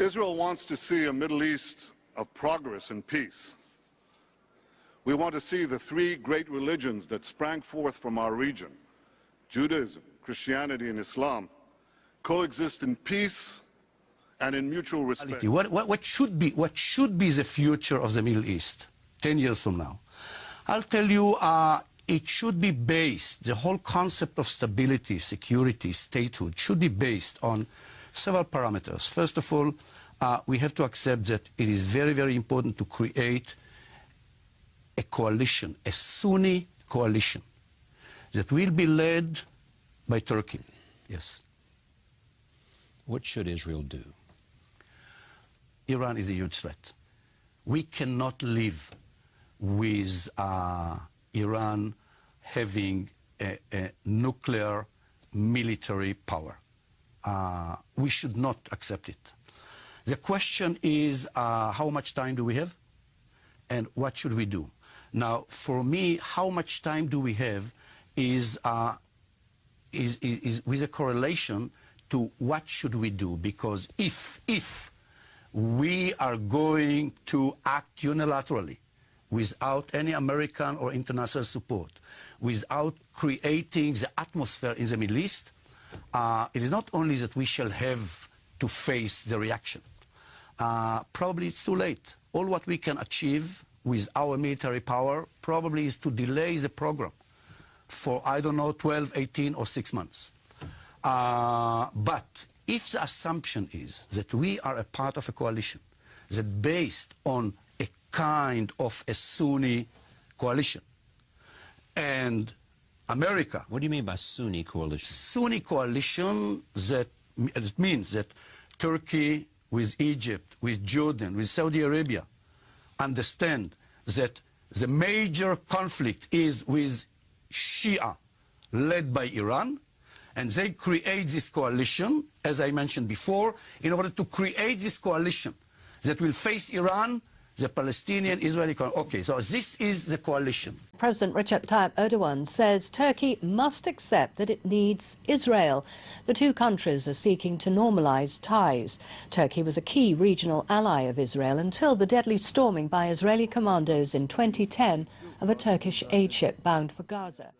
Israel wants to see a Middle East of progress and peace. We want to see the three great religions that sprang forth from our region, Judaism, Christianity, and Islam, coexist in peace and in mutual respect. What, what, what, should be, what should be the future of the Middle East 10 years from now? I'll tell you, uh, it should be based, the whole concept of stability, security, statehood should be based on several parameters. First of all, uh, we have to accept that it is very, very important to create a coalition, a Sunni coalition, that will be led by Turkey. Yes. What should Israel do? Iran is a huge threat. We cannot live with uh, Iran having a, a nuclear military power. Uh, we should not accept it. The question is uh, how much time do we have and what should we do? Now, for me, how much time do we have is, uh, is, is, is, with a correlation to what should we do because if, if we are going to act unilaterally without any American or international support, without creating the atmosphere in the Middle East, uh, it is not only that we shall have to face the reaction. Uh, probably it's too late. All what we can achieve with our military power probably is to delay the program for, I don't know, 12, 18, or 6 months. Uh, but if the assumption is that we are a part of a coalition that based on a kind of a Sunni coalition and America. What do you mean by Sunni coalition? Sunni coalition that it means that Turkey with Egypt, with Jordan, with Saudi Arabia understand that the major conflict is with Shia led by Iran and they create this coalition, as I mentioned before, in order to create this coalition that will face Iran the Palestinian Israeli okay so this is the coalition. President Recep Tayyip Erdogan says Turkey must accept that it needs Israel. The two countries are seeking to normalize ties. Turkey was a key regional ally of Israel until the deadly storming by Israeli commandos in 2010 of a Turkish aid ship bound for Gaza